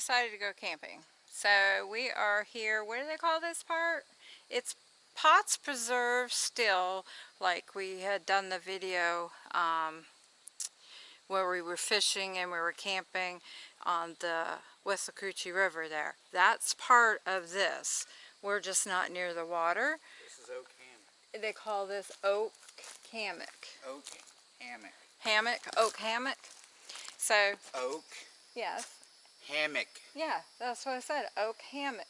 decided to go camping. So we are here, what do they call this part? It's Potts Preserve Still, like we had done the video um, where we were fishing and we were camping on the Withlacoochee River there. That's part of this. We're just not near the water. This is oak hammock. They call this oak hammock. Oak hammock. Hammock, oak hammock. So, Oak yes. Hammock. Yeah, that's what I said, oak hammock.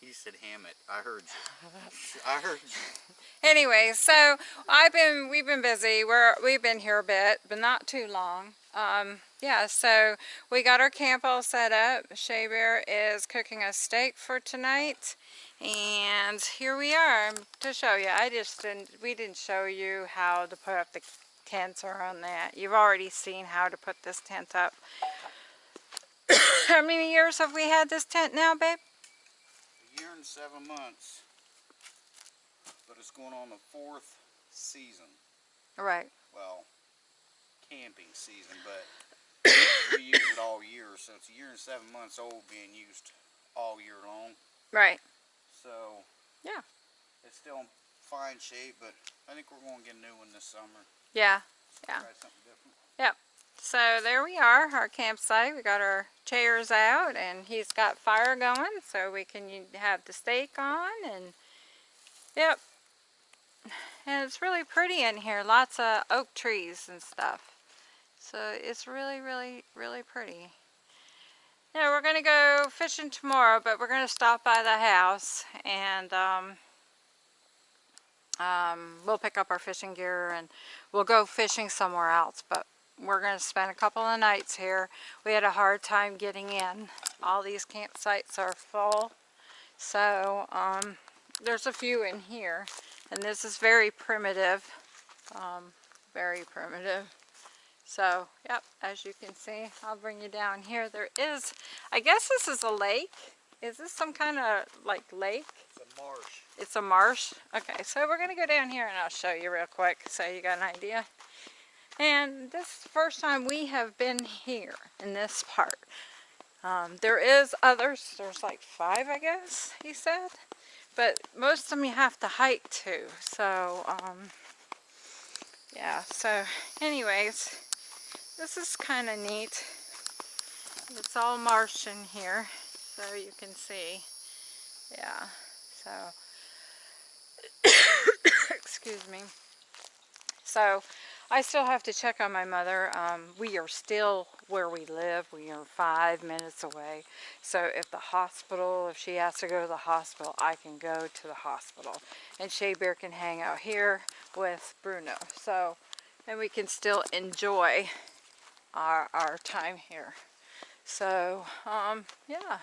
He said hammock. I heard you. I heard you. Anyway, so I've been, we've been busy. We're, we've been here a bit, but not too long. Um, yeah, so we got our camp all set up. Shea Bear is cooking a steak for tonight. And here we are to show you. I just didn't, we didn't show you how to put up the tents or on that. You've already seen how to put this tent up. How many years have we had this tent now, babe? A year and seven months. But it's going on the fourth season. Right. Well, camping season, but we use it all year. So it's a year and seven months old being used all year long. Right. So Yeah. it's still in fine shape, but I think we're going to get a new one this summer. Yeah. Yeah. Try something different. So there we are, our campsite. We got our chairs out and he's got fire going so we can have the steak on and yep. And it's really pretty in here. Lots of oak trees and stuff. So it's really, really, really pretty. Yeah, we're going to go fishing tomorrow, but we're going to stop by the house and um, um, we'll pick up our fishing gear and we'll go fishing somewhere else. But we're going to spend a couple of nights here. We had a hard time getting in. All these campsites are full. So um, there's a few in here. And this is very primitive. Um, very primitive. So, yep, as you can see, I'll bring you down here. There is, I guess this is a lake. Is this some kind of like lake? It's a marsh. It's a marsh. Okay, so we're going to go down here and I'll show you real quick so you got an idea. And this is the first time we have been here in this part. Um, there is others, there's like five I guess, he said. But most of them you have to hike to. So, um, yeah, so anyways, this is kind of neat. It's all marsh in here, so you can see. Yeah, so excuse me. So I still have to check on my mother. Um, we are still where we live. We are five minutes away. So if the hospital, if she has to go to the hospital, I can go to the hospital. And Shea Bear can hang out here with Bruno. So, and we can still enjoy our, our time here. So, um, yeah,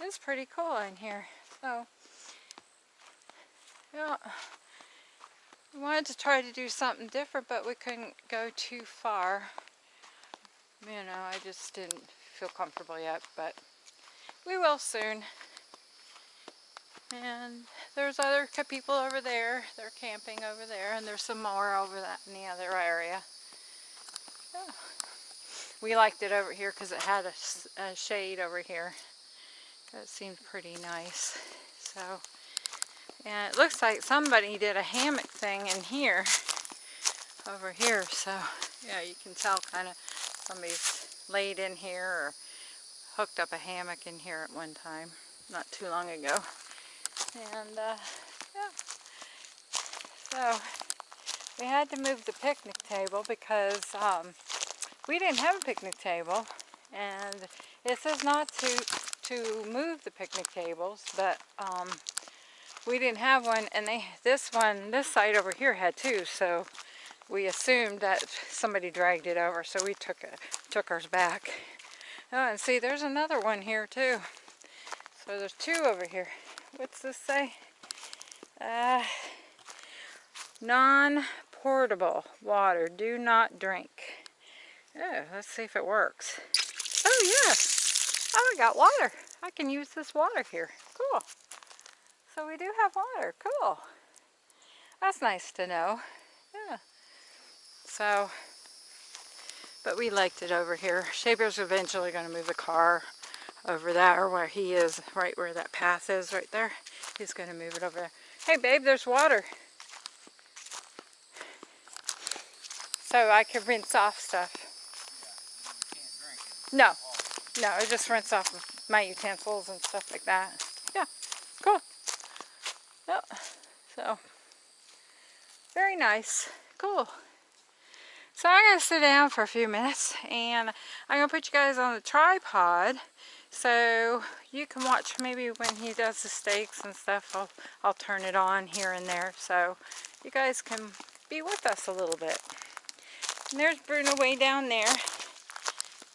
it's pretty cool in here. So, yeah, we wanted to try to do something different, but we couldn't go too far. You know, I just didn't feel comfortable yet, but we will soon. And there's other people over there. They're camping over there, and there's some more over that in the other area. We liked it over here because it had a shade over here. That seemed pretty nice. So, and it looks like somebody did a hammock thing in here, over here. So, yeah, you can tell kind of somebody's laid in here or hooked up a hammock in here at one time, not too long ago. And, uh, yeah. So, we had to move the picnic table because um, we didn't have a picnic table. And it says not to, to move the picnic tables, but um, we didn't have one. And they, this one, this side over here had two. So we assumed that somebody dragged it over. So we took, it, took ours back. Oh, and see, there's another one here too. So there's two over here. What's this say? Uh, non-portable water. Do not drink. Oh, let's see if it works. Oh, yes. Oh, we got water. I can use this water here. Cool. So we do have water. Cool. That's nice to know. Yeah. So, But we liked it over here. Shea Bear's eventually going to move the car over there where he is, right where that path is right there. He's going to move it over there. Hey babe, there's water. So I can rinse off stuff. No, no, I just rinse off my utensils and stuff like that. Yeah, cool. Yep, so very nice, cool. So I'm going to sit down for a few minutes and I'm going to put you guys on the tripod so you can watch maybe when he does the steaks and stuff. I'll, I'll turn it on here and there so you guys can be with us a little bit. And there's Bruno way down there.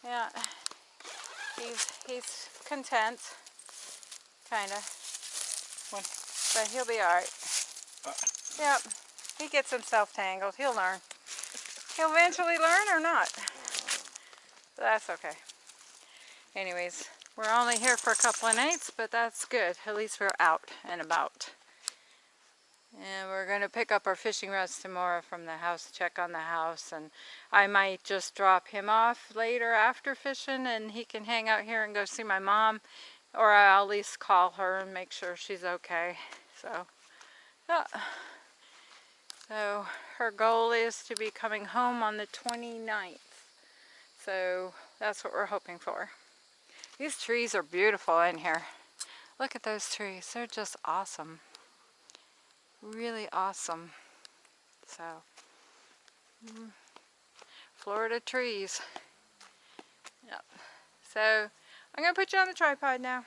Yeah, he's, he's content, kind of, but he'll be alright. Uh. Yep, he gets himself tangled. He'll learn. He'll eventually learn or not. That's okay. Anyways, we're only here for a couple of nights, but that's good. At least we're out and about. And we're going to pick up our fishing rods tomorrow from the house, check on the house. And I might just drop him off later after fishing and he can hang out here and go see my mom. Or I'll at least call her and make sure she's okay. So, yeah. So her goal is to be coming home on the 29th. So that's what we're hoping for. These trees are beautiful in here. Look at those trees. They're just awesome. Really awesome. So, mm, Florida trees. Yep. So, I'm going to put you on the tripod now.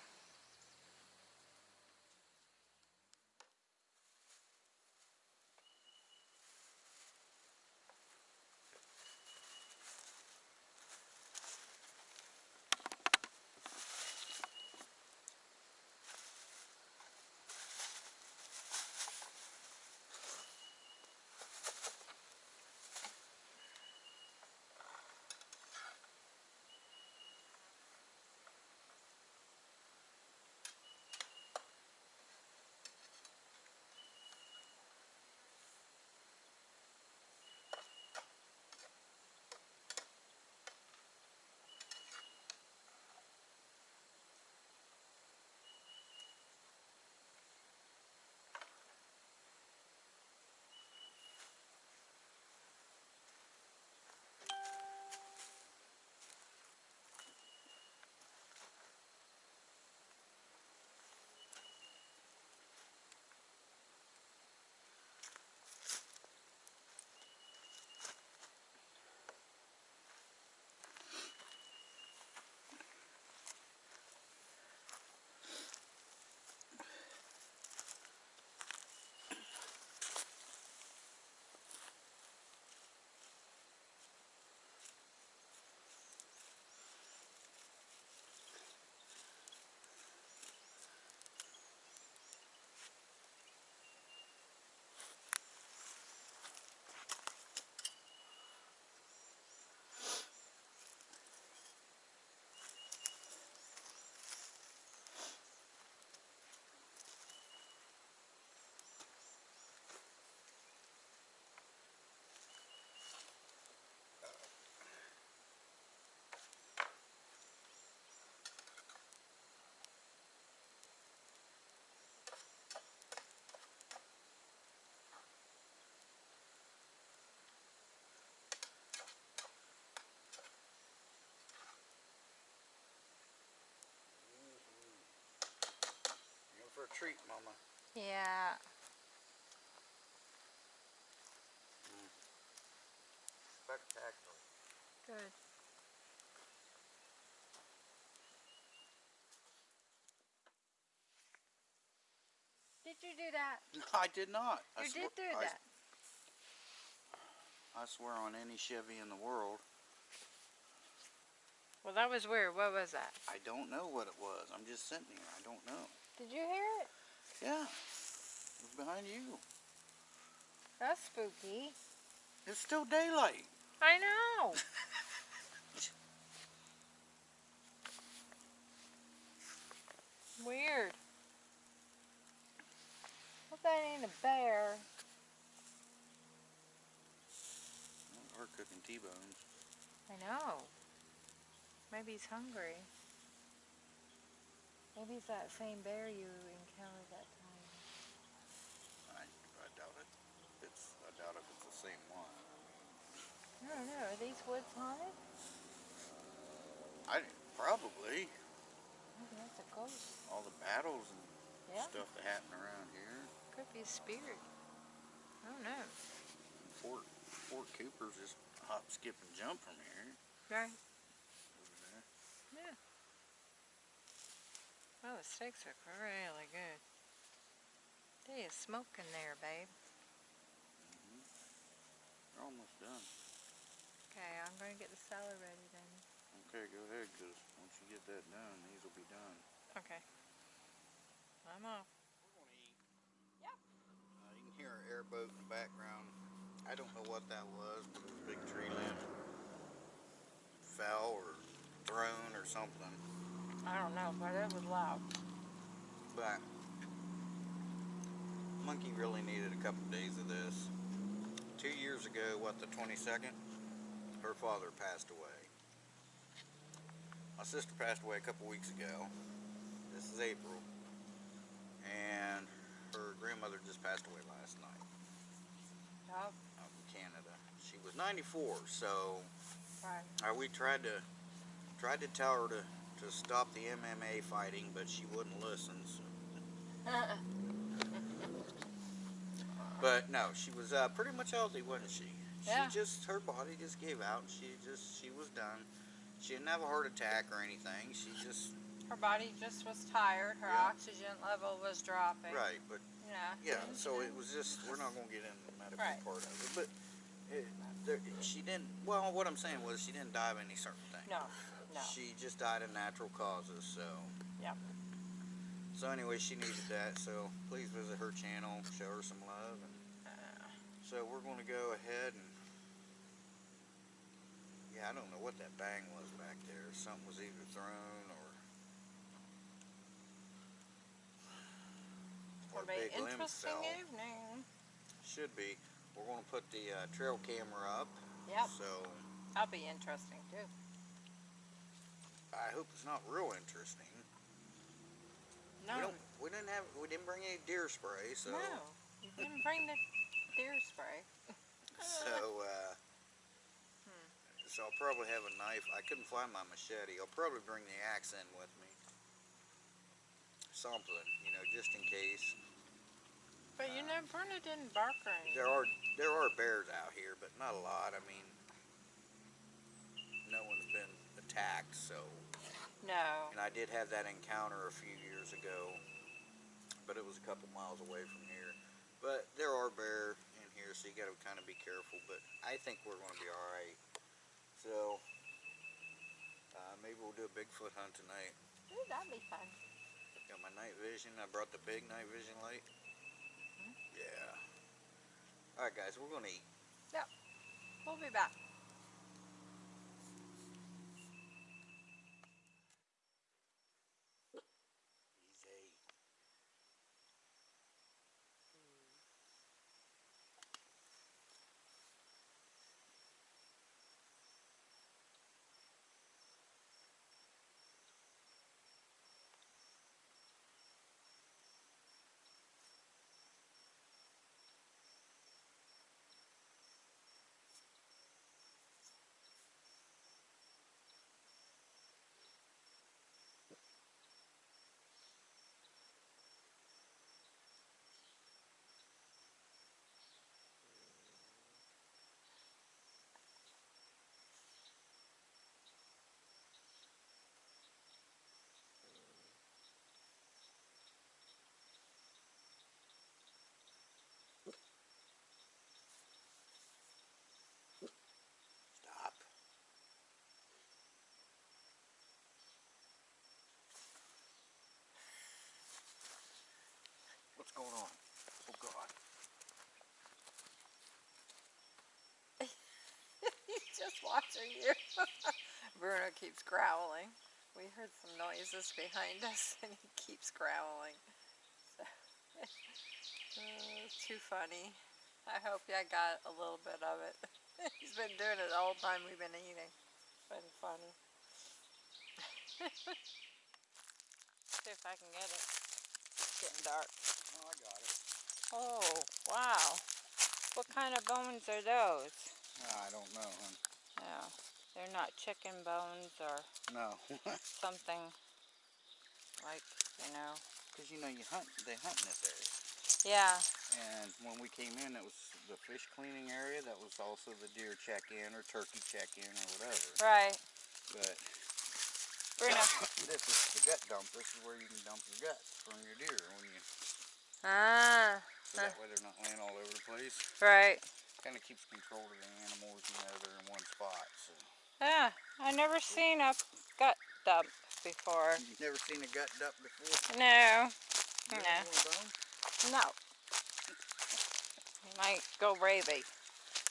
A treat, Mama. Yeah. Spectacular. Good. Did you do that? No, I did not. You swear- did do I- that. I swear on any Chevy in the world, Well, that was weird. What was that? I don't know what it was. I'm just sitting here. I don't know. Did you hear it? Yeah. It was behind you. That's spooky. It's still daylight. I know. Weird. Hope that ain't a bear. We're cooking T-bones. I know. Maybe he's hungry. Maybe it's that same bear you encountered that time. I, I doubt it. It's I doubt if it's the same one. I don't know. Are these woods haunted? I probably Maybe that's a ghost. all the battles and Yeah, stuff that happen around here. could be a spirit. I don't know. Fort Fort Cooper's just hop, skip, and jump from here. Right. Over there. Yeah. Oh, the steaks look really good. They smoke smoking there, babe. They're almost done. Okay, I'm going to get the salad ready then. Okay, go ahead, cause once you get that done, these will be done. Okay. I'm off. We're gonna eat. Yep. Uh, you can hear an airboat in the background. I don't know what that was, but it was a big tree limb. Fell or thrown or something. I don't know, but it was loud. But Monkey really needed a couple days of this. Two years ago, what the 22nd, her father passed away. My sister passed away a couple weeks ago. This is April. And her grandmother just passed away last night Yep. out in Canada. She was 94, so Right. uh, we tried to tried to tell her to, to stop the MMA fighting, but she wouldn't listen. So. But no, she was uh, pretty much healthy, wasn't she? Yeah. She just her body just gave out. and She just she was done. She didn't have a heart attack or anything. She just Her body just was tired. Her Yeah. oxygen level was dropping. right, but Yeah. yeah. So it was just we're not gonna get into the medical Right. part of it, but it, there, she didn't. Well, what I'm saying was she didn't die of any certain thing. No. No. She just died of natural causes. So. Yep. So anyway, she needed that. So please visit her channel, show her some love, and Uh, So we're going to go ahead and yeah, I don't know what that bang was back there. Something was either thrown or or it'll a be big limb interesting fell. evening. Should be. We're going to put the uh, trail camera up. Yep. So That'll be interesting too. I hope it's not real interesting. We No. don't. We didn't have. We didn't bring any deer spray. So No. You didn't bring the deer spray. so. Uh, Hmm. So I'll probably have a knife. I couldn't find my machete. I'll probably bring the axe in with me. Something, you know, just in case. But you know, Bruno didn't bark or anything. There are there are bears out here, but not a lot. I mean, no one's been attacked. So, No. and I did have that encounter a few years ago, but it was a couple miles away from here. But there are bear in here, so you got to kind of be careful. But I think we're going to be all right. So, uh, maybe we'll do a Bigfoot hunt tonight. Ooh, that'd be fun. Got my night vision. I brought the big night vision light. Yeah. All right, guys, we're gonna eat. Yep. We'll be back. Easy. Stop. What's going on? Oh God. He's just watching you. Bruno keeps growling. We heard some noises behind us and he keeps growling. So, uh, too funny. I hope I got a little bit of it. He's been doing it all the whole time we've been eating. It's been funny. See if I can get it. It's getting dark. Oh, I got it. Oh, wow. What kind of bones are those? I don't know, hon. No, they're not chicken bones or No. something like, you know. Because, you know, you hunt, they hunt in this area. Yeah, And when we came in, it was the fish cleaning area. That was also the deer check-in or turkey check-in or whatever. right. But Bruno. this is the gut dump. This is where you can dump your guts from your deer when you, Ah, so that way they're not laying all over the place. right. Kind of keeps control of the animals. You know, they're in one spot. So Yeah, I never seen a gut dump before. you've never seen a gut dump before. No, No. ever want a bone? no. You might go ravey.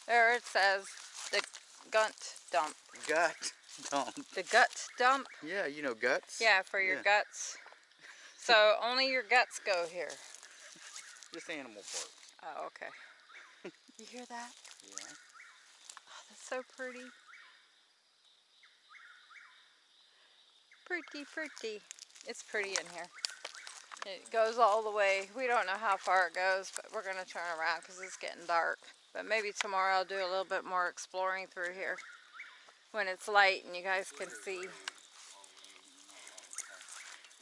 There it says the gut dump. Gut dump. The gut dump? Yeah, you know guts. Yeah, for your Yeah. guts. So only your guts go here. Just animal part. Oh, okay. You hear that? Yeah. Oh, that's so pretty. Pretty, pretty. It's pretty in here. It goes all the way. We don't know how far it goes, but we're going to turn around because it's getting dark. But maybe tomorrow I'll do a little bit more exploring through here when it's light and you guys can see.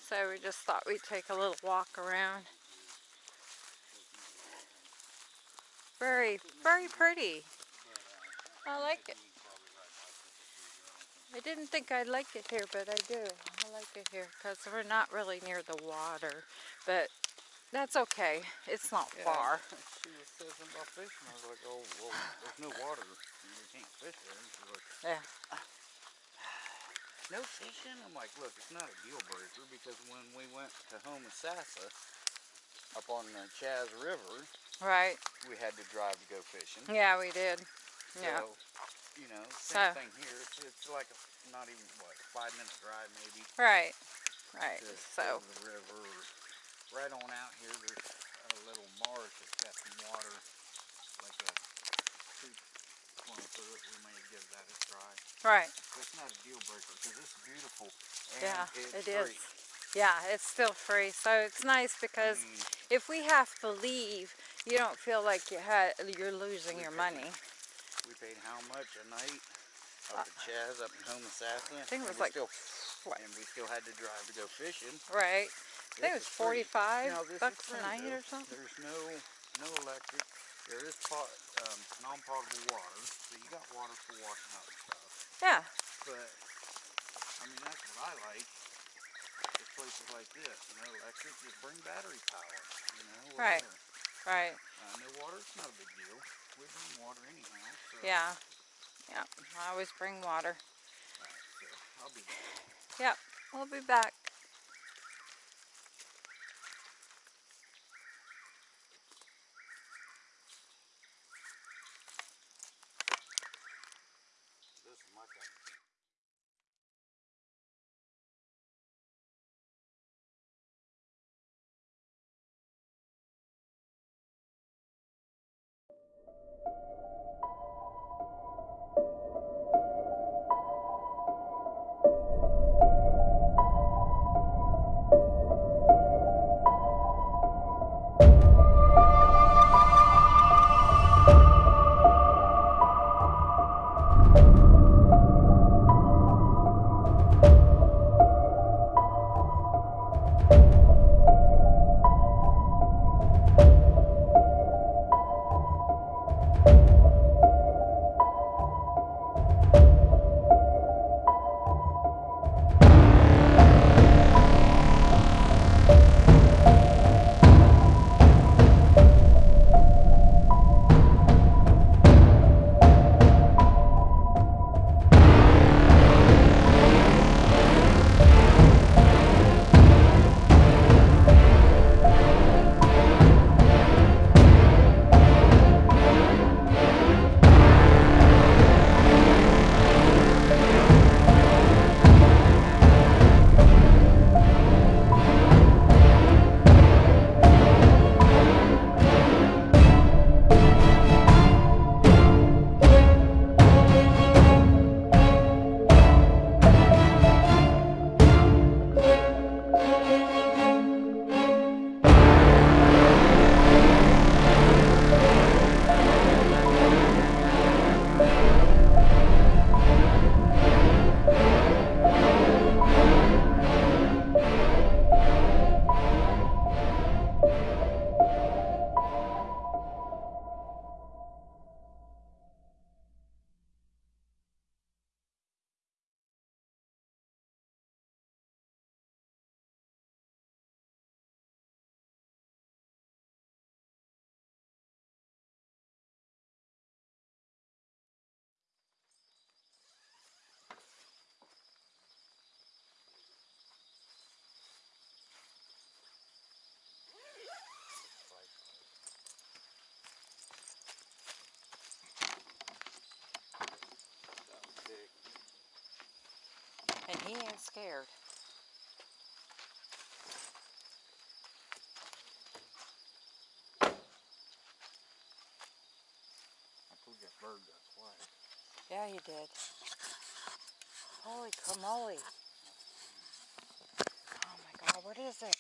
So we just thought we'd take a little walk around. Very, very pretty. I like it. I didn't think I'd like it here, but I do. I like it here because we're not really near the water, but that's okay. It's not far. She was something about fishing. I was like, oh, well, there's no water. You can't fish there. And she's like, Yeah. no fishing? I'm like, look, it's not a deal breaker because when we went to Homosassa up on the Chaz River, Right. we had to drive to go fishing. Yeah, we did. Yeah. You know, same So- thing here. It's, it's like a, not even, what, five minutes drive maybe Right. Right. to So, to the river. Right on out here, there's a little marsh that's got some water, like a creek flowing through it. We may give that a try. right. So it's not a deal breaker because it's beautiful. And Yeah, it's it is. free. Yeah, it's still free. So it's nice because mean, if we have to leave, you don't feel like you had you're losing your money. we paid how much a night up at Chaz up in Homosassa? I think it was we like still, what? and we still had to drive to go fishing. Right. I think it was 45 Now, this is bucks a night though. or something. There's no no electric. There is pot, um, non-potable water, so you got water for washing up and stuff. Yeah. But I mean, that's what I like. Is places like this, you know, electric, just bring battery power. You know, whatever. Right. Uh, no water, it's not a big deal. We bring water anyhow. So, Yeah. Yeah. I always bring water. Alright, so I'll be back. Yep. We'll be back. Scared. I you that bird. Yeah, he did. Holy camole. Oh my god, what is it?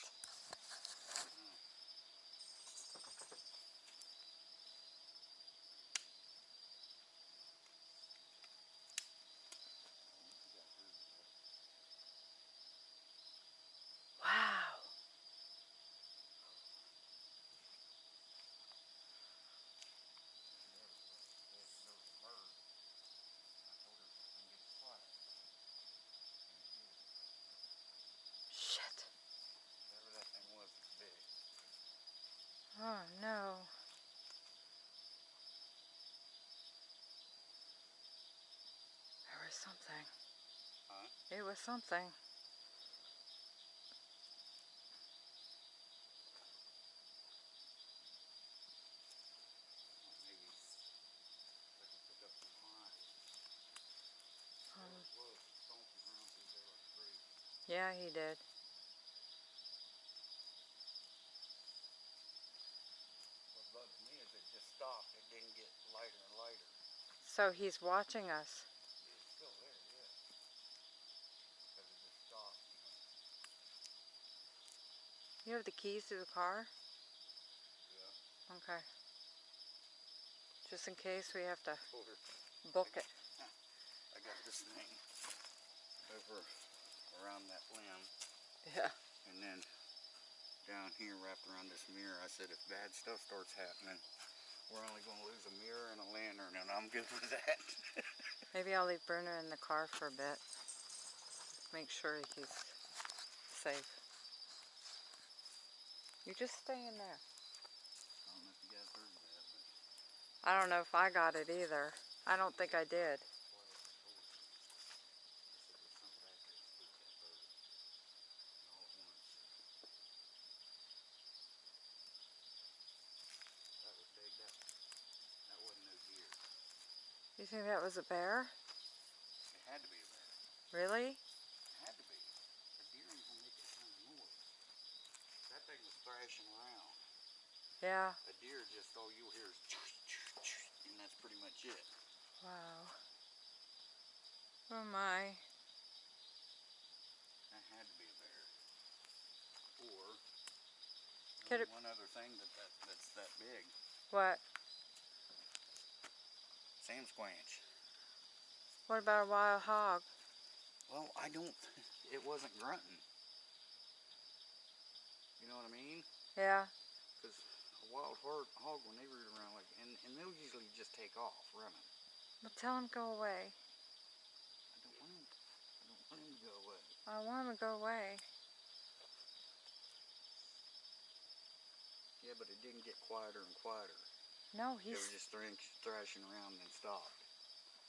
Wow. Shit. Whatever that thing was, it's big. Oh no. There was something. Huh? It was something. Well, maybe if I can pick up some hides. Um, There it was, stomping around through there crazy. yeah, he did. What bugs me is it just stopped. It didn't get lighter and lighter. So he's watching us. It's still there, yeah. Because it just stopped, you know. You have the keys to the car? Yeah. Okay. Just in case we have to book it. I got this thing over around that limb. Yeah. And then down here wrapped around this mirror, I said if bad stuff starts happening, we're only going to lose a mirror and a lantern, and I'm good with that. Maybe I'll leave Bruno in the car for a bit. Make sure he's safe. You just stay in there. I don't know if you guys heard that, but I don't know if I got it either. I don't think I did. boy, you. I said there's something back there that spooked that bird. And all at once. That was big. That, that wasn't no deer. You think that was a bear? It had to be a bear. Really? It had to be. A deer ain't gonna make that kind of noise. That thing was thrashing around. Yeah. A deer just all you'll hear is and that's pretty much it. Wow. Oh my. That had to be a bear. Or uh, Could it- one other thing that, that that's that big. What? Sam Squanch. What about a wild hog? Well, I don't it wasn't grunting. You know what I mean? Yeah. Wild hog, when they root around like and, and they'll usually just take off running. Well, tell him go away. I don't want him I don't want him to go away. I want him to go away. Yeah, but it didn't get quieter and quieter. No, They were just thrash, thrashing around and then stopped.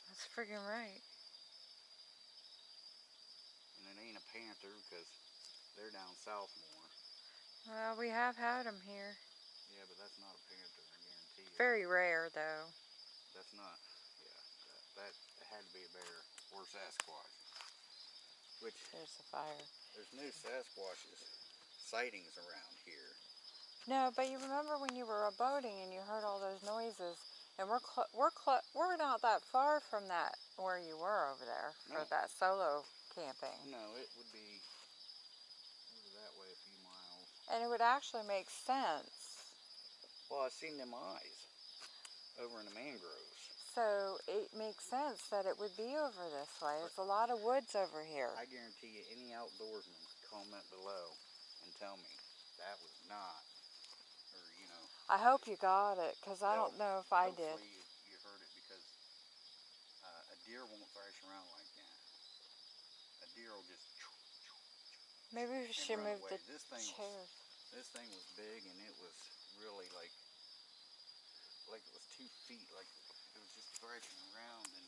That's friggin' right. And it ain't a panther because they're down south more. Well, we have had them here. Yeah, but that's not a panther, I guarantee you. Very rare, though. That's not, yeah, that, that had to be a bear or Sasquatch. Which, There's the fire. there's no Sasquatches sightings around here. No, but you remember when you were boating and you heard all those noises, and we're cl- we're cl- we're not that far from that where you were over there for No. that solo camping, No, it would be over that way a few miles. and it would actually make sense. Well, I've seen them eyes over in the mangroves. So it makes sense that it would be over this way. There's a lot of woods over here. I guarantee you, any outdoorsman comment below and tell me that was not, or you know, I hope you got it, cause I don't know if I did. You, you heard it because uh, a deer won't thrash around like that. A deer will just. Maybe we should move away. the This thing was- chairs. This thing was big and it was really like, like it was two feet. Like it was just thrashing around and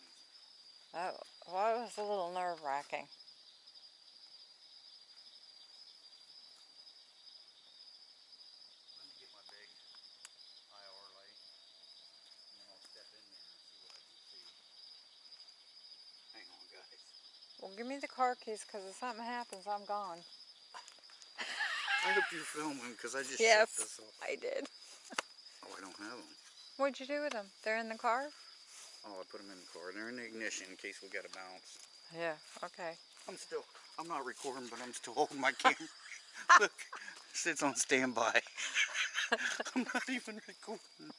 Oh, well, it was a little nerve wracking. let me get my big IR light and then I'll step in there and see what I see. Hang on, guys. Well, give me the car keys because if something happens, I'm gone. I hope you're filming because I just off. I did. Oh, I don't have them. What'd you do with them? They're in the car? Oh, I put them in the car. They're in the ignition in case we got to bounce. Yeah, okay. I'm still, I'm not recording, but I'm still holding my camera. Look, sits on standby. I'm not even recording.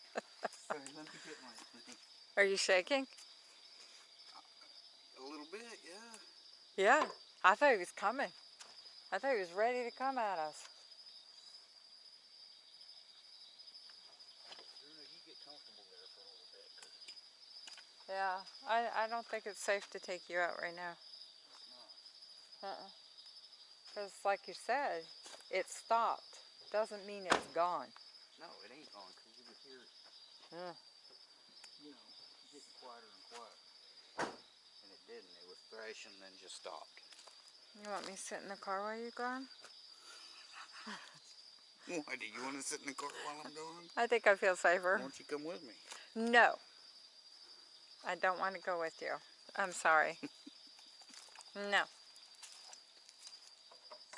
Sorry, let me get my thing. Are you shaking? A little bit, yeah. Yeah. I thought he was coming. I thought he was ready to come at us. Bruno, you get comfortable there for a little bit. 'cause Yeah, I, I don't think it's safe to take you out right now. Uh-uh. Because like you said, it stopped. Doesn't mean it's gone. No, it ain't on because you could hear it, Yeah. you know, getting quieter and quieter. And it didn't. It was thrashing, and then just stopped. You want me to sit in the car while you're gone? Why do you want to sit in the car while I'm gone? I think I feel safer. Why don't you come with me? No. I don't want to go with you. I'm sorry. no.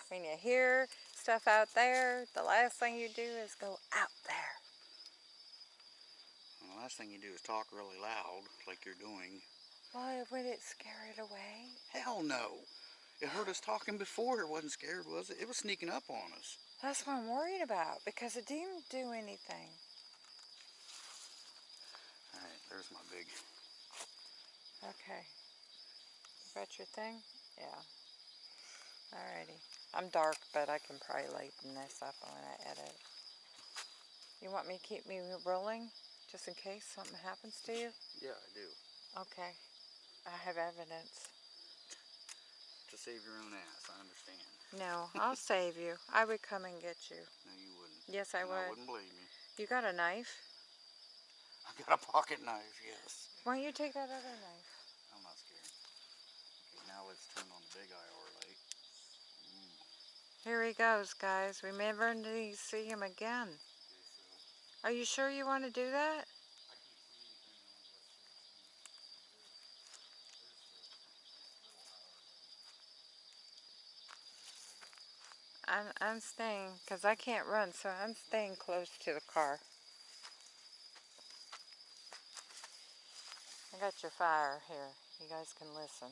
When you hear stuff out there, the last thing you do is go out there. Well, the last thing you do is talk really loud, like you're doing. Why would it scare it away? Hell no. It heard us talking before. It wasn't scared, was it? It was sneaking up on us. That's what I'm worried about because it didn't do anything. All right, there's my big. Okay. Got your thing? Yeah. Alrighty. I'm dark, but I can probably lighten this up when I edit. You want me to keep me rolling? Just in case something happens to you? Yeah, I do. Okay. I have evidence. To save your own ass, I understand. No, I'll save you. I would come and get you. No, you wouldn't. Yes, I And I would. wouldn't believe me. You got a knife? I got a pocket knife, yes. Why don't you take that other knife? I'm not scared. Okay, now let's turn on the big IR. Mm, Here he goes, guys. We never need to see him again. so Are you sure you want to do that? I can't see anything on what's I'm, I'm staying, because I can't run, so I'm staying close to the car. I got your fire here. You guys can listen.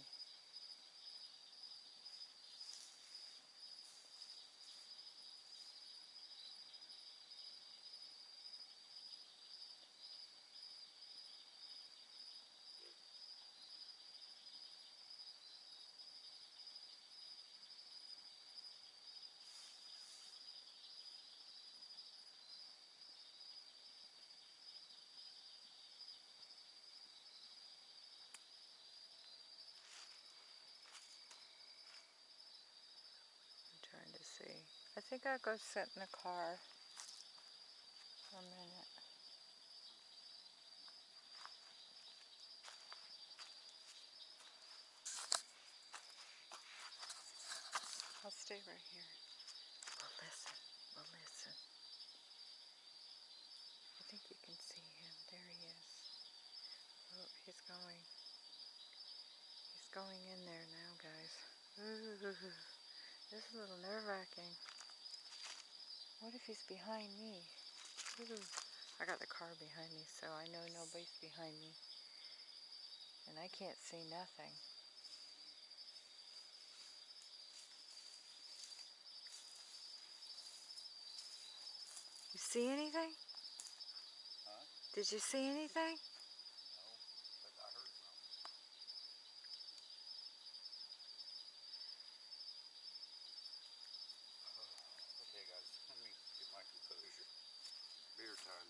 I'm trying to see. I think I'll go sit in the car for a minute. I'll stay right here. We'll listen. We'll listen. I think you can see him. There he is. Oh, he's going. He's going in there now, guys. Ooh. This is a little nerve-wracking. What if he's behind me? Ooh. I got the car behind me, so I know nobody's behind me. And I can't see nothing. You see anything? Huh? Did you see anything? No, but I heard something. Okay, guys, let me get my composure. Beer time.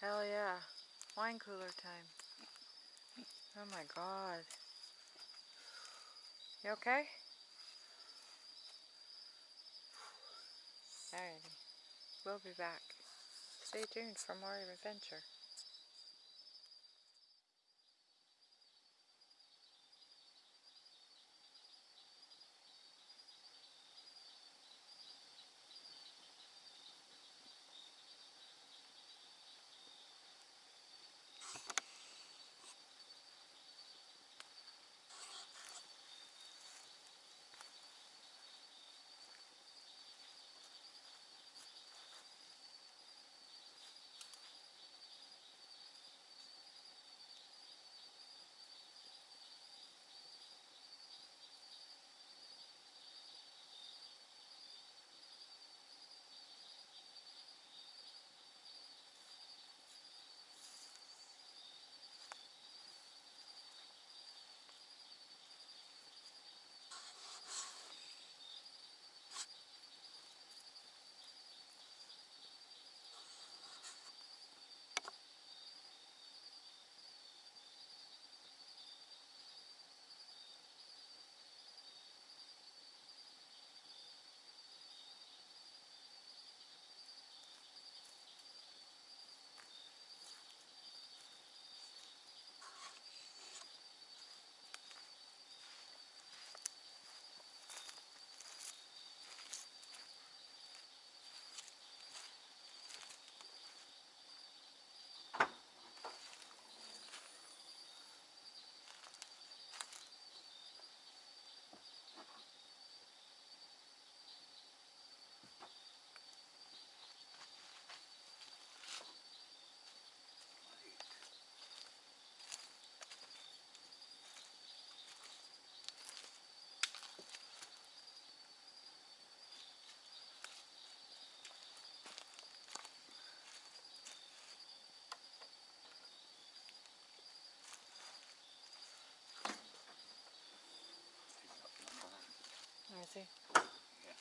Hell yeah. Wine cooler time. Oh my god. You okay? Alrighty. We'll be back. Stay tuned for more adventure. He? Yeah.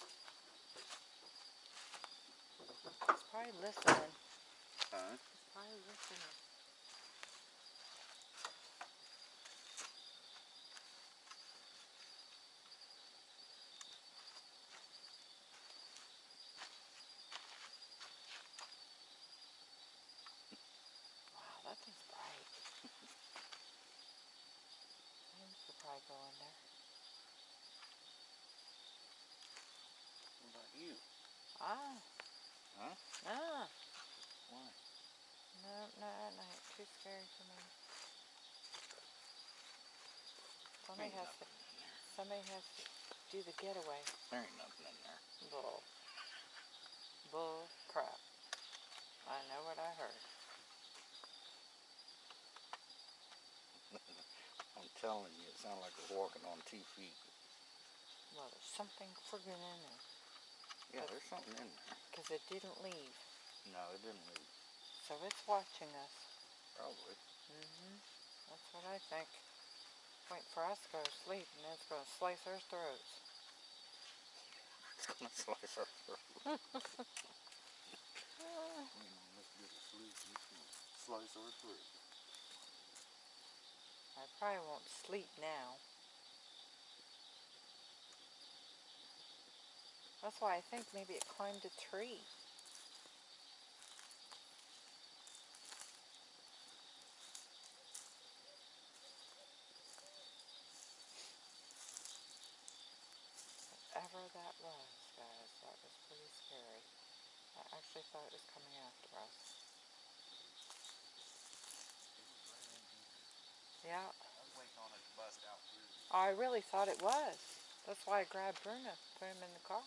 He's probably listening. Huh? He's probably listening. Wow, that thing's bright. Maybe we could probably go in there. What about you? Huh? Ah. Why? No, not at night. Too scary for me. Somebody has to. nothing in there. Somebody has to do the getaway. There ain't nothing in there. Bull. Bull crap. I know what I heard. I'm telling you, it sounds like we're walking on two feet. Well, there's something friggin' in there. Yeah, there's something in there. Because it didn't leave. No, it didn't leave. So it's watching us. Probably. Mm-hmm. That's what I think. Wait for us to go to sleep and then it's going to slice our throats. It's gonna slice our throats. You know, let's get a sleep. It's gonna slice our throat. I probably won't sleep now. That's why I think maybe it climbed a tree. Whatever that was, guys, that was pretty scary. I actually thought it was coming after us. Yeah, I really thought it was. That's why I grabbed Bruno, put him in the car.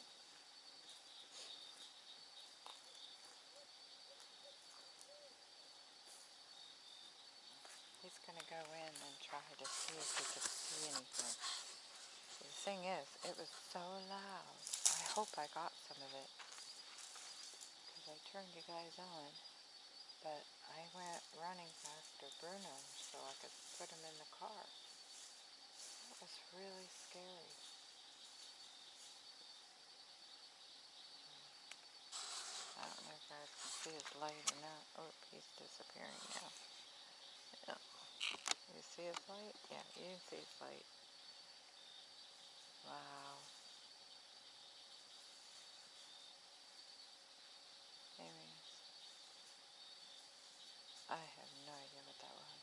He's gonna go in and try to see if he can see anything. The thing is, it was so loud. I hope I got some of it. Because I turned you guys on. But I went running after Bruno so I could put him in the car. That was really scary. I don't know if you guys can see his light or not. Oh, he's disappearing now. You see his light? Yeah, you can see his light. Wow. There he. I have no idea what that was.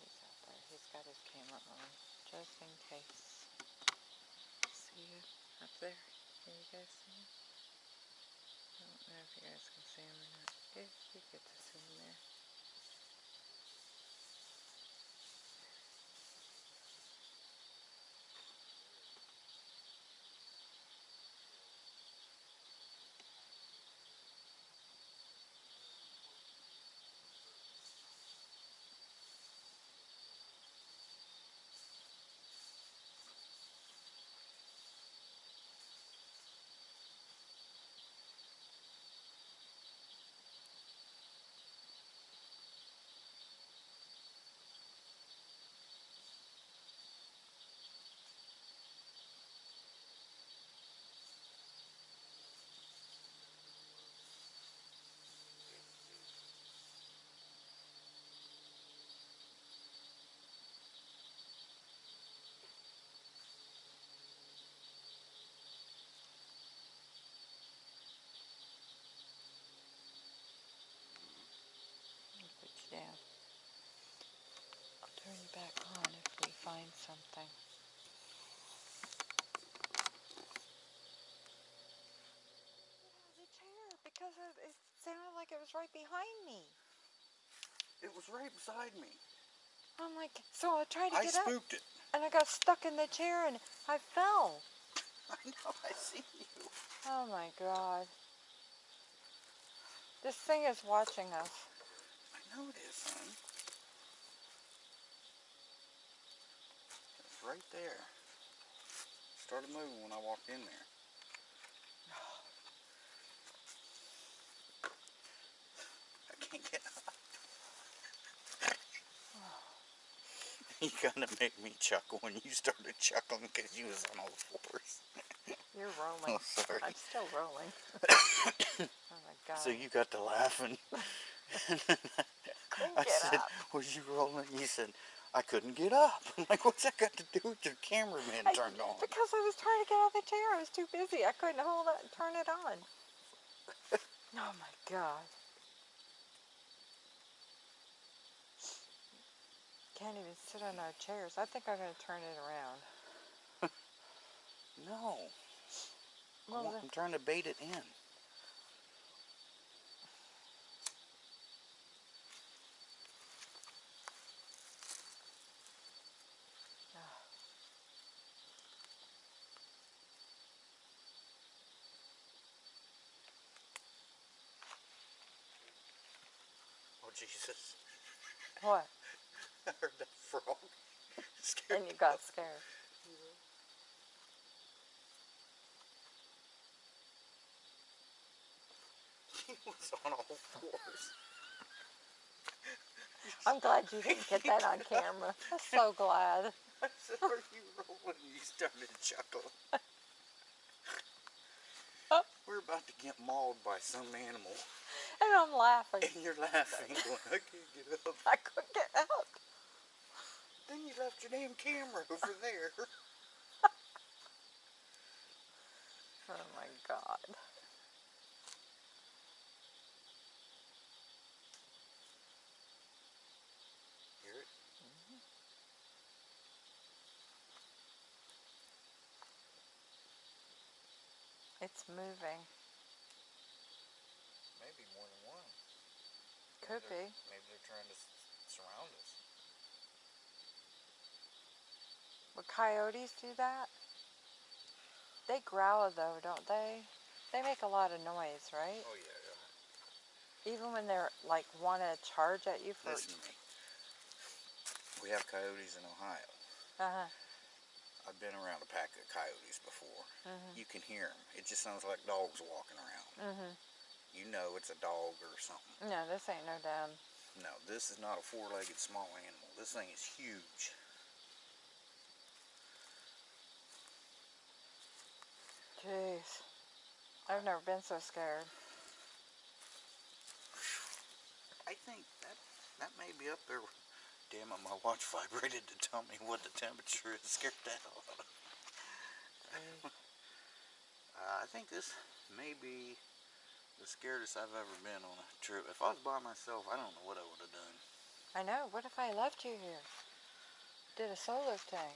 He's out there. He's got his camera on, just in case. There? Can you guys see him? I don't know if you guys can see him or not. Yeah, you get to see him there. I'll put you down. I'll turn you back on if we find something. the chair because it, it sounded like it was right behind me. It was right beside me. I'm like, so I tried to I get up I spooked it. and I got stuck in the chair and I fell. I know, I see you. Oh my god. This thing is watching us. I know it is, right there. Started moving when I walked in there. I can't get up. you kind of make me chuckle when you started chuckling because you was on all fours. You're oh, rolling. Oh, sorry. I'm still rolling. oh my god. So you got to laughing. I said, up. "Was you rolling?" You said, I couldn't get up. I'm like, what's that got to do with your cameraman I- turned on? Because I was trying to get out of the chair. I was too busy. I couldn't hold it and turn it on. oh my god. Can't even sit on our chairs. I think I'm going to turn it around. No. Well, the- I'm trying to bait it in. Oh, Jesus. what? I heard that frog. Scared And you got scared. He was on all fours. I'm glad you didn't get that on camera. I'm so glad. I said, are you rolling? You started chuckling. Oh. We're about to get mauled by some animal. And I'm laughing. And you're laughing, going, I can't get up. I couldn't get up. Then you left your damn camera over there. Oh my god. Hear it? Mm-hmm. It's moving. Maybe more than one. Could They're- be. Maybe they're trying to surround us. Would coyotes do that? They growl though, don't they? They make a lot of noise, right? Oh, yeah, yeah. Even when they're like want to charge at you for. Listen to me. We have coyotes in Ohio. Uh-huh. I've been around a pack of coyotes before. Mhm. You can hear them. It just sounds like dogs walking around. Mm Mhm. You know it's a dog or something. No, this ain't no damn. No, this is not a four-legged small animal. This thing is huge. Jeez. I've never been so scared. I think that that may be up there. Damn it, my watch vibrated to tell me what the temperature is. Scared the hell out of Uh, I think this may be the scariest I've ever been on a trip. If I was by myself, I don't know what I would have done. I know. What if I left you here? Did a solo thing.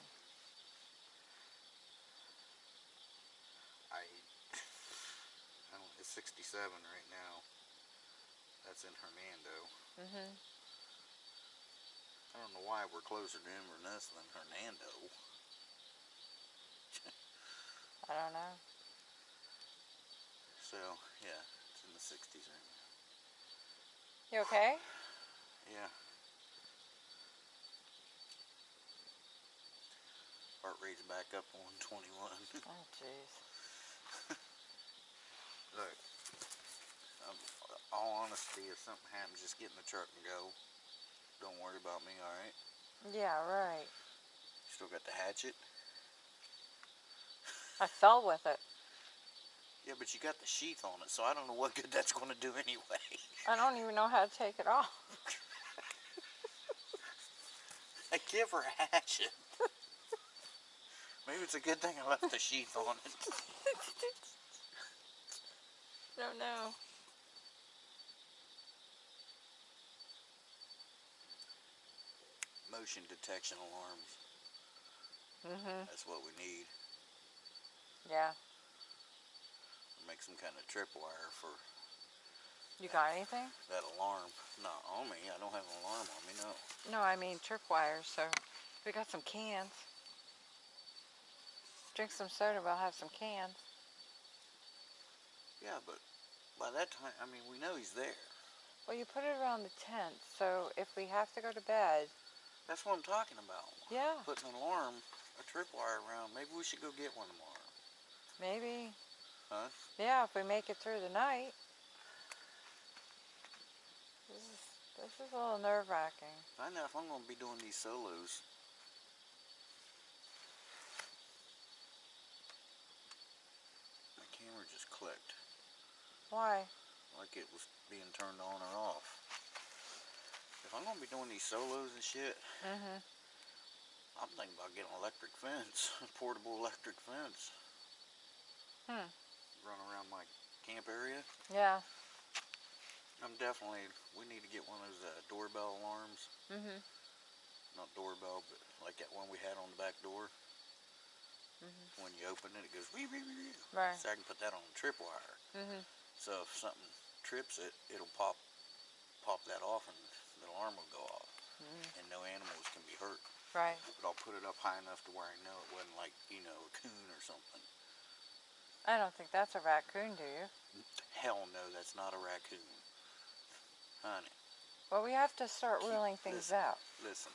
I, I don't, it's 67 right now. That's in Hernando. Mhm. I don't know why we're closer to Inverness than Hernando. I don't know. So, yeah, it's in the 60s right now. You okay? Yeah. Heart rate's back up to 121. Oh, jeez. Look, um, all honesty, if something happens, just get in the truck and go. Don't worry about me, alright? Yeah, right. Still got the hatchet? I fell with it. Yeah, but you got the sheath on it, so I don't know what good that's going to do anyway. I don't even know how to take it off. I give her a hatchet. Maybe it's a good thing I left the sheath on it. don't know. Motion detection alarms. Mhm. That's what we need. Yeah. Make some kind of tripwire for You got anything? that alarm. Not on me. I don't have an alarm on me, no. No, I mean tripwires. So we got some cans. Drink some soda. We'll have some cans. Yeah, but by that time, I mean, we know he's there. Well, you put it around the tent, so if we have to go to bed, That's what I'm talking about. yeah, Putting an alarm, a tripwire around. Maybe we should go get one tomorrow. maybe. Huh? Yeah, if we make it through the night. This is this is a little nerve wracking. I know if I'm going to be doing these solos, just clicked. Why? Like it was being turned on or off. If I'm gonna be doing these solos and shit, Mm-hmm. I'm thinking about getting an electric fence, a portable electric fence. Hmm. Run around my camp area. Yeah. I'm definitely, we need to get one of those uh, doorbell alarms. Mm-hmm. Not doorbell, but like that one we had on the back door. Mm -hmm. When you open it, it goes wee wee wee. wee. Right. So I can put that on a tripwire. Mm-hmm. So if something trips it, it'll pop pop that off and the alarm will go off. Mhm. And no animals can be hurt. Right. But I'll put it up high enough to where I know it wasn't like, you know, a coon or something. I don't think that's a raccoon, do you? Hell no, that's not a raccoon. Honey, Well, we have to start ruling things listen. out. listen.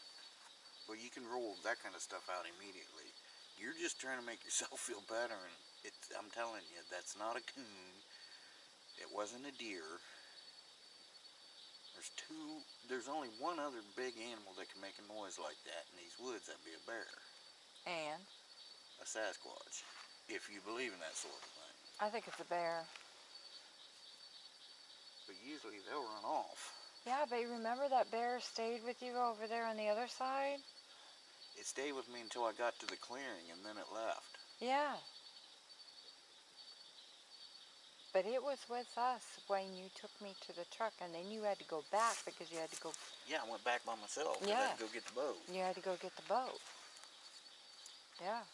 Well, you can rule that kind of stuff out immediately. You're just trying to make yourself feel better, and it, I'm telling you, that's not a coon. It wasn't a deer. There's two. There's only one other big animal that can make a noise like that in these woods. That'd be a bear, And a Sasquatch, if you believe in that sort of thing. I think it's a bear. But usually they'll run off. Yeah, but you remember that bear stayed with you over there on the other side? It stayed with me until I got to the clearing, and then it left. Yeah. But it was with us when you took me to the truck, and then you had to go back because you had to go. Yeah, I went back by myself. 'cause I Yeah. had to go get the boat. You had to go get the boat. Yeah.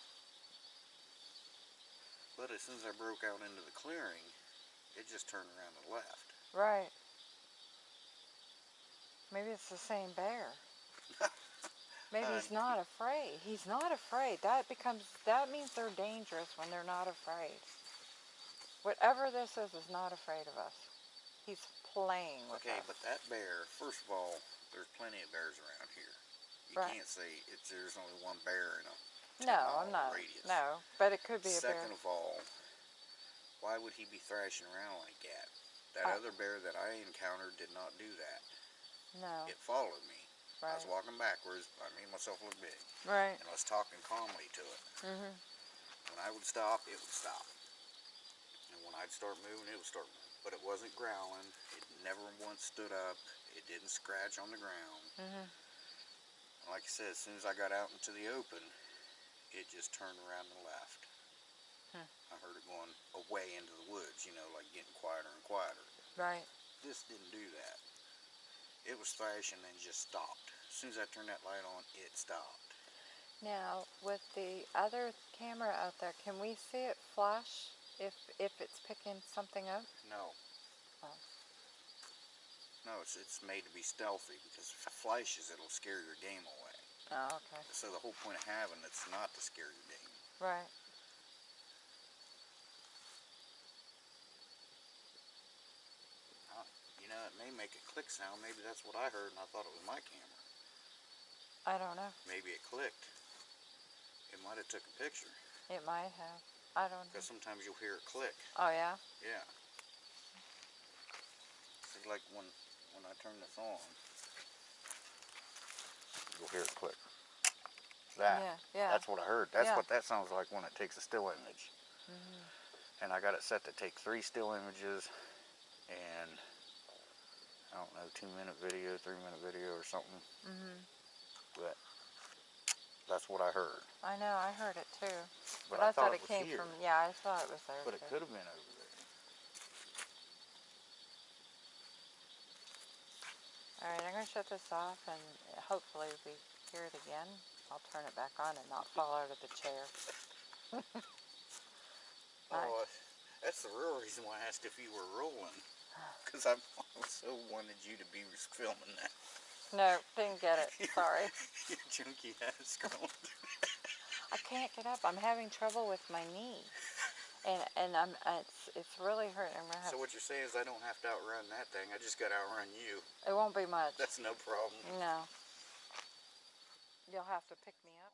But as soon as I broke out into the clearing, it just turned around and left. Right. Maybe it's the same bear. Maybe he's not afraid. He's not afraid. That becomes that means they're dangerous when they're not afraid. Whatever this is is not afraid of us. He's playing with Okay, us. but that bear, first of all, there's plenty of bears around here. You Right. can't say it's there's only one bear in a 10 no, I'm not. radius. No, but it could be a bear. Second of all, why would he be thrashing around like that? That I- other bear that I encountered did not do that. No. It followed me. Right. I was walking backwards. I made myself look big, Right. and I was talking calmly to it. Mm-hmm. When I would stop, it would stop. I'd start moving, it would start moving. But it wasn't growling. It never once stood up. It didn't scratch on the ground. Mhm. Like I said, as soon as I got out into the open, it just turned around and left. Hmm. I heard it going away into the woods, you know, like getting quieter and quieter. Right. This didn't do that. It was thrashing and just stopped. As soon as I turned that light on, it stopped. Now, with the other camera out there, can we see it flash if if it's picking something up? No. Oh. No, it's, it's made to be stealthy because if it flashes, it'll scare your game away. Oh, okay. So the whole point of having it's not to scare your game. Right. You know, it may make a click sound. Maybe that's what I heard and I thought it was my camera. I don't know. Maybe it clicked. It might have took a picture It might have. I don't know. because sometimes you'll hear it click. Oh yeah. Yeah. It's like when when I turn this on, you'll hear it click. That. Yeah. Yeah. That's what I heard. That's Yeah. what that sounds like when it takes a still image. Mm -hmm. And I got it set to take three still images and I don't know, two minute video, three minute video or something. Mm -hmm. But that's what I heard. I know. I heard it too. But, But, I, thought, it it came here. from. Yeah, I thought it was there. But it could have been over there. All right, I'm gonna shut this off, and hopefully we hear it again. I'll turn it back on and not fall out of the chair. Oh, that's the real reason why I asked if you were rolling. Because I also wanted you to be filming that. No, didn't get it. Sorry. you junky ass girl. I can't get up. I'm having trouble with my knee, and and I'm uh, it's it's really hurting. So what you're saying is I don't have to outrun that thing. I just got to outrun you. it won't be much. That's no problem. No. You'll have to pick me up.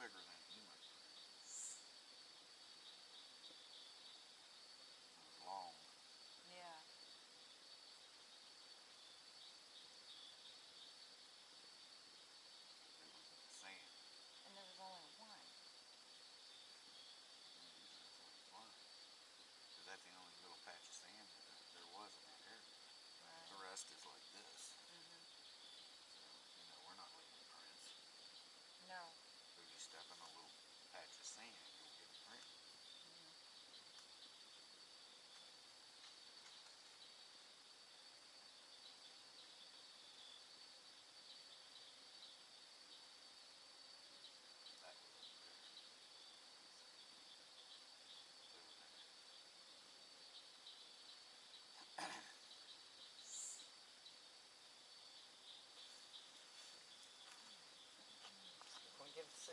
bigger than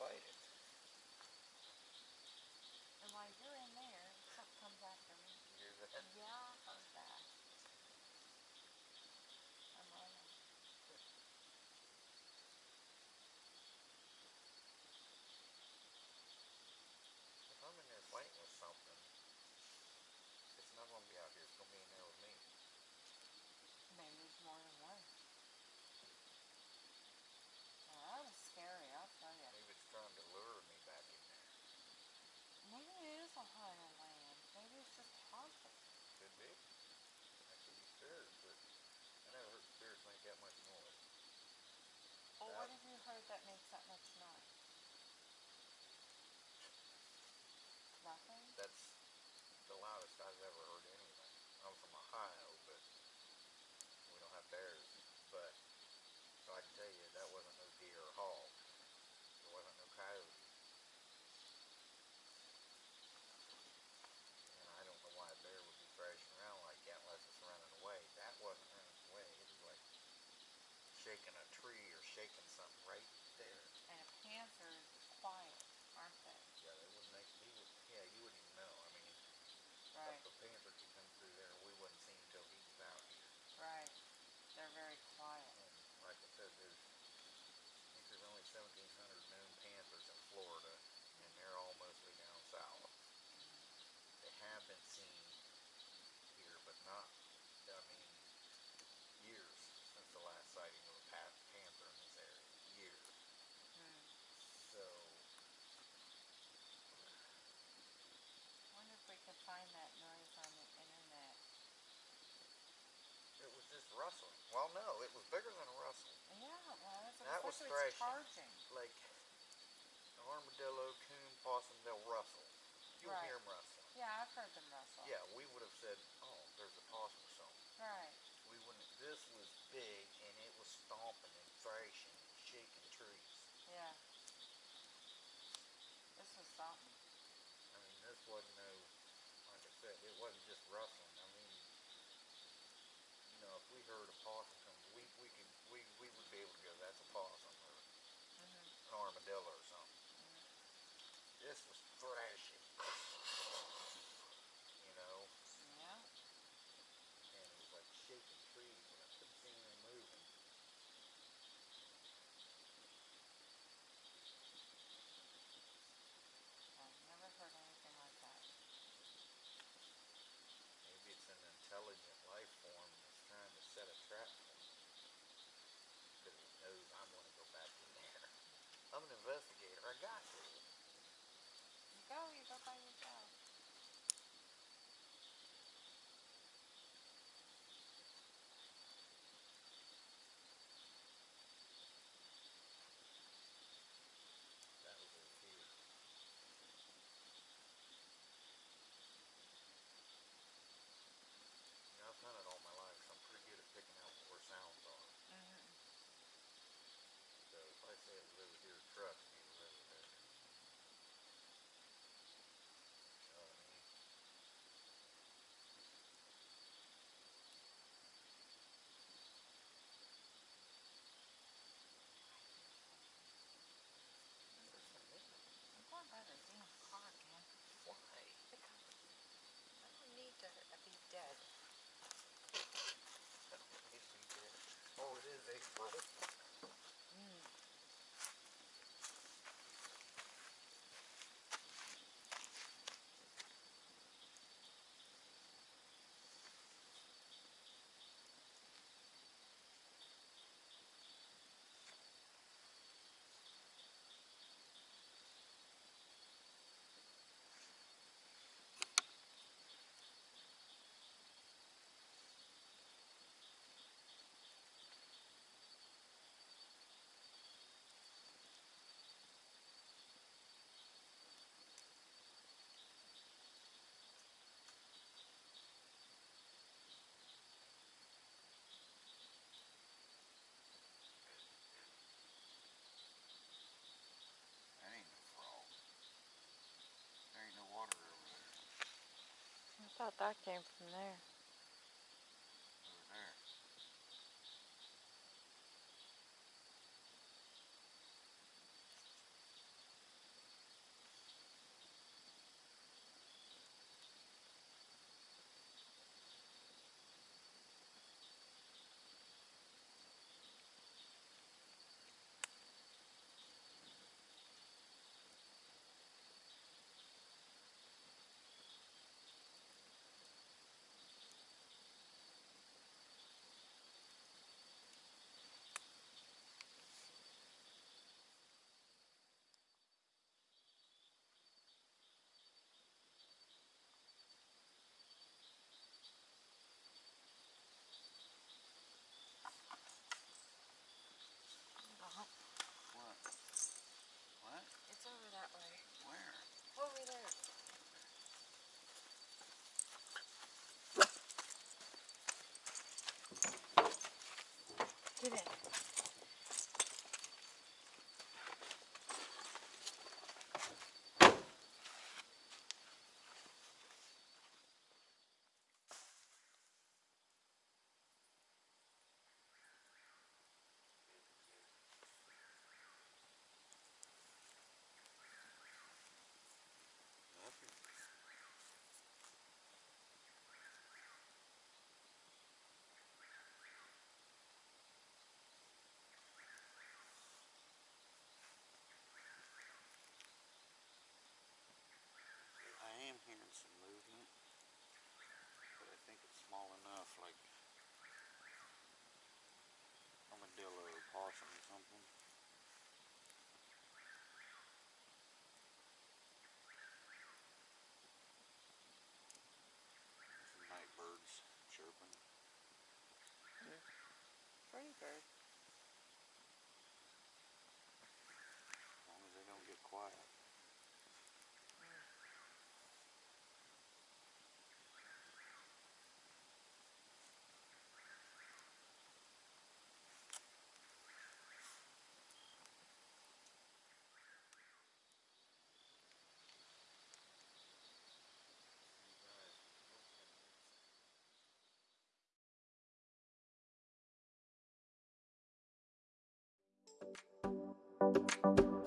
fight. nothing? That's the loudest I've ever heard anything. I'm from Ohio, but we don't have bears. But so I can tell you, that wasn't no deer or hog. There wasn't no coyote. And I don't know why a bear would be thrashing around like that unless it's running away. That wasn't running away. It was like shaking a tree or shaking No. It was bigger than a rustle. Yeah, well, was. And that was thrashing. Charging. Like an armadillo, coon, possum, they'll rustle. You'll right. hear them rustle. Yeah, I've heard them rustle. Yeah, we would have said, oh, there's a possum song. Right. We wouldn't. This was big. April. Thought that came from there. Pretty Thank you.